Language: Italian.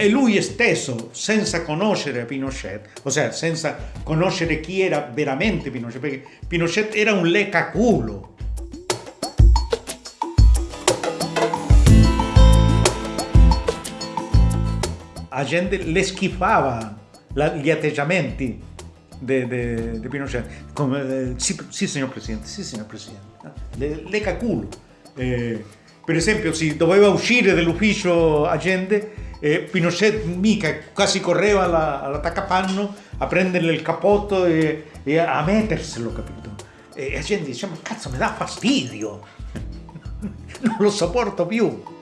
E lui stesso, senza conoscere Pinochet, ossia senza conoscere chi era veramente Pinochet, perché Pinochet era un leccaculo. La gente le schifava la, gli atteggiamenti di Pinochet. Come, eh, sì, sì, signor Presidente, sì, signor Presidente. Le, leccaculo. Eh, per esempio, si doveva uscire dall'ufficio agente e Pinochet mica quasi correva alla, all'attaccapanno a prenderle il cappotto e, e, a metterselo, capito? E la gente diceva, ma cazzo mi dà fastidio, non lo sopporto più.